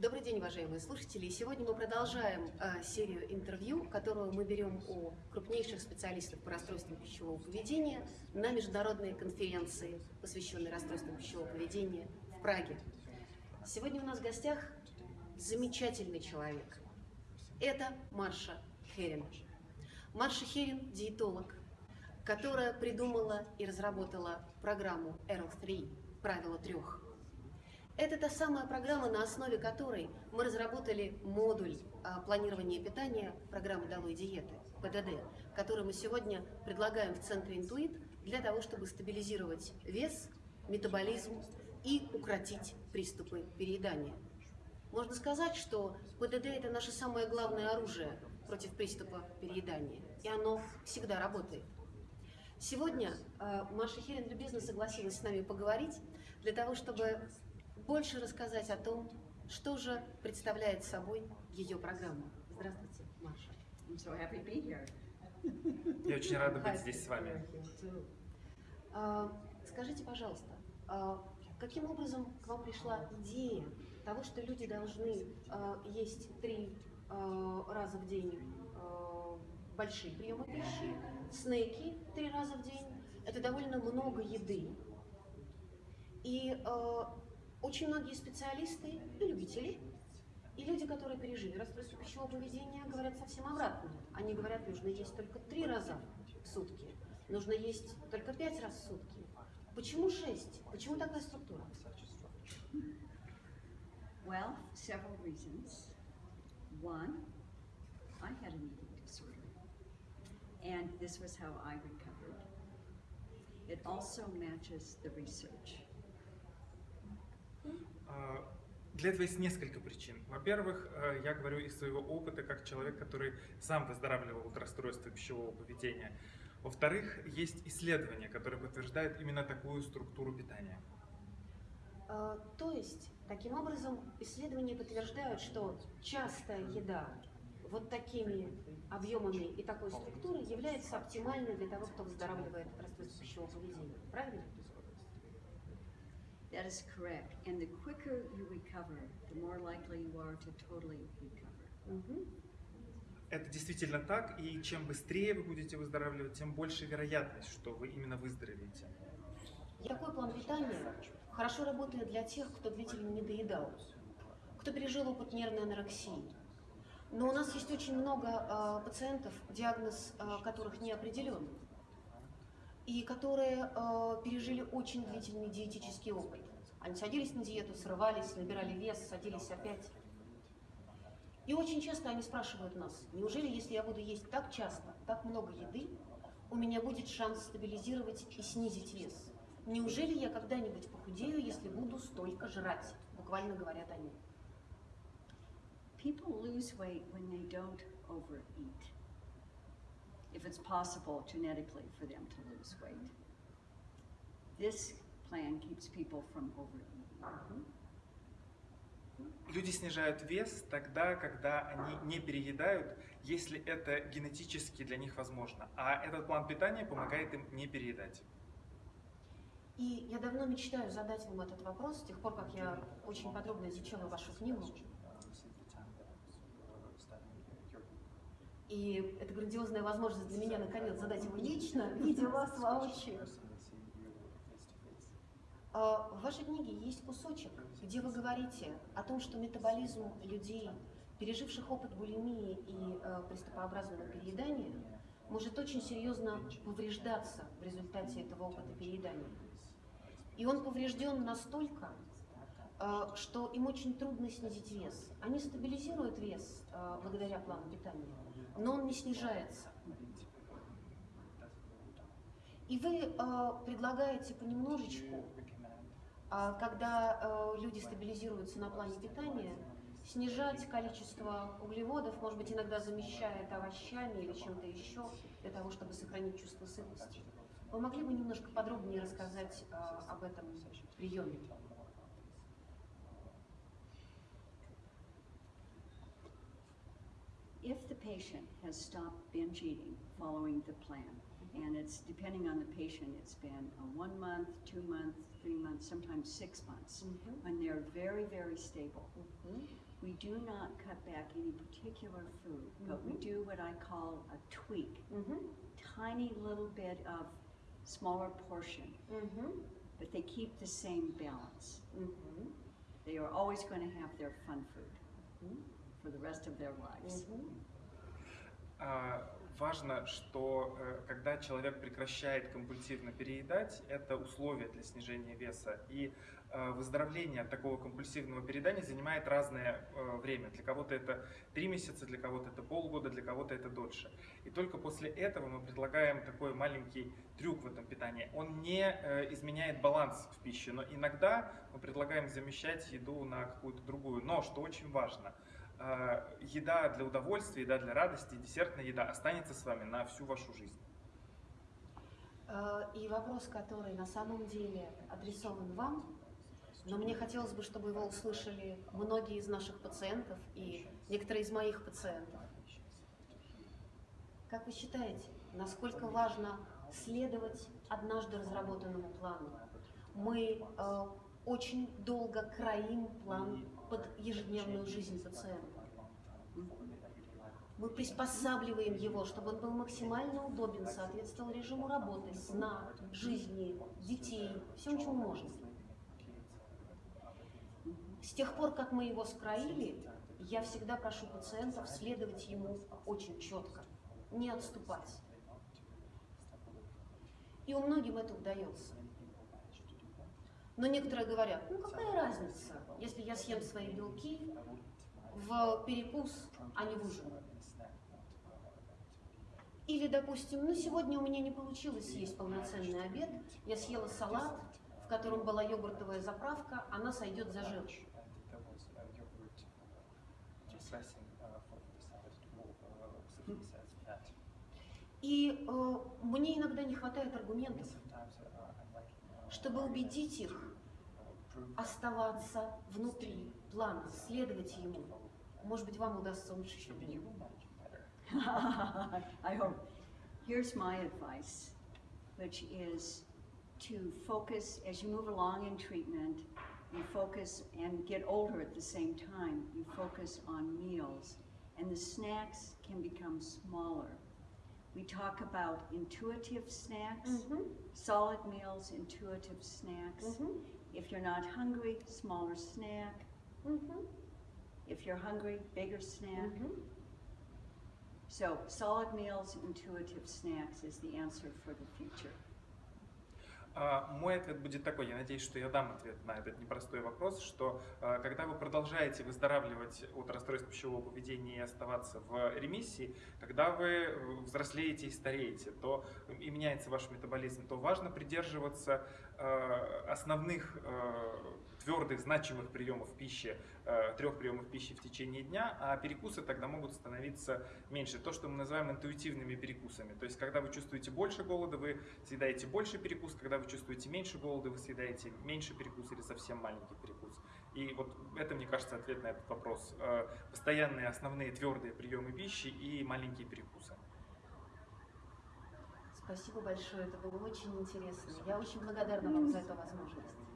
Добрый день, уважаемые слушатели. Сегодня мы продолжаем э, серию интервью, которую мы берем у крупнейших специалистов по расстройствам пищевого поведения на международной конференции, посвященной расстройствам пищевого поведения в Праге. Сегодня у нас в гостях замечательный человек. Это Марша Херин. Марша Херин – диетолог, которая придумала и разработала программу Arrow 3 «Правило трех». Это та самая программа, на основе которой мы разработали модуль а, планирования питания программы «Долой диеты» ПДД, который мы сегодня предлагаем в Центре «Интуит» для того, чтобы стабилизировать вес, метаболизм и укротить приступы переедания. Можно сказать, что ПДД – это наше самое главное оружие против приступа переедания, и оно всегда работает. Сегодня э, Маша Херин любезно согласилась с нами поговорить для того, чтобы больше рассказать о том, что же представляет собой ее программа. Здравствуйте, Маша. I'm so happy to be here. Я очень рада быть здесь с вами. А, Скажите, пожалуйста, а каким образом к вам пришла идея того, что люди должны а, есть три раза в день большие приемы пищи, снеки три раза в день, это довольно много еды. И очень многие специалисты и любители, и люди, которые пережили расстройство пищевого поведения, говорят совсем обратно. Они говорят, нужно есть только три раза в сутки, нужно есть только пять раз в сутки. Почему шесть? Почему такая структура? Well, several reasons. One, I had an eating disorder, and this was how I recovered. It also matches the research. А, Для этого есть несколько причин. Во-первых, э, я говорю из своего опыта как человек, который сам выздоравливал от расстройства пищевого поведения. Во-вторых, есть исследования, которые подтверждают именно такую структуру питания. Э, То есть, таким образом, исследования подтверждают, что частая еда вот такими объемами и такой структурой является оптимальной для того, кто выздоравливает от расстройства пищевого поведения. Правильно? That is correct. And the quicker you recover, the more likely you are to totally recover. Мгм. Это действительно так, и чем быстрее вы будете выздоравливать, тем больше вероятность, что вы именно выздоровеете. И Такой план питания хорошо работает для тех, кто длительно не доедал, кто пережил опыт нервной анорексии. Но у нас есть очень много а, пациентов, диагноз а, которых не определен, и которые а, пережили очень длительный диетический опыт. Они садились на диету, срывались, набирали вес, садились опять. И очень часто они спрашивают нас, неужели если я буду есть так часто, так много еды, у меня будет шанс стабилизировать и снизить вес? Неужели я когда-нибудь похудею, если буду столько жрать? Буквально говорят они. People lose weight when they don't overeat. If it's possible genetically for them to lose weight. This plan keeps people from overeating. Люди снижают вес тогда, когда они не переедают, если это генетически для них возможно. А этот план питания помогает им не переедать. И я давно мечтаю задать вам этот вопрос, с тех пор, как я очень подробно изучила вашу книгу. И это грандиозная возможность для меня, наконец, задать его лично, видя вас воочию. А, В вашей книге есть кусочек, где вы говорите о том, что метаболизм людей, переживших опыт булимии и э, приступообразного переедания, может очень серьезно повреждаться в результате этого опыта переедания. И он поврежден настолько, что им очень трудно снизить вес. Они стабилизируют вес э, благодаря плану питания, но он не снижается. И вы э, предлагаете понемножечку, когда э, люди стабилизируются на плане питания, снижать количество углеводов, может быть, иногда замещая это овощами или чем-то еще, для того, чтобы сохранить чувство сытости. Вы могли бы немножко подробнее рассказать э, об этом приеме? if the patient has stopped binge eating following the plan, mm-hmm. and it's depending on the patient, it's been a one month, two month, three months, sometimes six months, mm -hmm. when they're very, very stable. Mm -hmm. We do not cut back any particular food, mm -hmm. but we mm-hmm. do what I call a tweak, mm-hmm. tiny little bit of smaller portion, but they keep the same balance. They are always going to have their fun food. For the rest of their lives. А, Важно, что э, когда человек прекращает компульсивно переедать, это условие для снижения веса. И э, выздоровление от такого компульсивного переедания занимает разное э, время. Для кого-то это три месяца, для кого-то это полгода, для кого-то это дольше. И только после этого мы предлагаем такой маленький трюк в этом питании. Он не изменяет баланс в пище, но иногда мы предлагаем замещать еду на какую-то другую. Но, что очень важно, еда для удовольствия, еда для радости, десертная еда останется с вами на всю вашу жизнь. Э, И вопрос, который на самом деле адресован вам, но мне хотелось бы, чтобы его услышали многие из наших пациентов и некоторые из моих пациентов. Как вы считаете, насколько важно следовать однажды разработанному плану? Мы э, очень долго краим план под ежедневную жизнь пациента. Мы приспосабливаем его, чтобы он был максимально удобен, соответствовал режиму работы, сна, жизни, детей, всем, чему можно. С тех пор, как мы его скроили, я всегда прошу пациентов следовать ему очень четко, не отступать. И у многим это удается. Но некоторые говорят, ну какая разница, если я съем свои белки в перекус, а не в ужин. Или, допустим, ну сегодня у меня не получилось съесть полноценный обед, я съела салат, в котором была йогуртовая заправка, она сойдет за жир. И э, мне иногда не хватает аргументов, чтобы убедить их оставаться внутри плана, следовать ему. Может быть, вам удастся лучше, чем мне. I hope. Here's my advice, which is to focus as you move along in treatment, you focus and get older at the same time. You focus on meals, and the snacks can become smaller. We talk about intuitive snacks, mm -hmm. solid meals, intuitive snacks. Mm -hmm. If you're not hungry, smaller snack. Mm -hmm. If you're hungry, bigger snack. Mm-hmm. So solid meals, intuitive snacks is the answer for the future. А, Мой ответ будет такой, я надеюсь, что я дам ответ на этот непростой вопрос, что а, когда вы продолжаете выздоравливать от расстройств пищевого поведения и оставаться в ремиссии, когда вы взрослеете и стареете, то и меняется ваш метаболизм, то важно придерживаться э, основных твердых, значимых приемов пищи, э, трех приемов пищи в течение дня, а перекусы тогда могут становиться меньше. То, что мы называем интуитивными перекусами. То есть, когда вы чувствуете больше голода, вы съедаете больше перекус, когда вы чувствуете меньше голода, вы съедаете меньше перекус или совсем маленький перекус. И вот это, мне кажется, ответ на этот вопрос. Э, Постоянные основные твердые приемы пищи и маленькие перекусы. Спасибо большое, это было очень интересно. Я очень благодарна вам за эту возможность.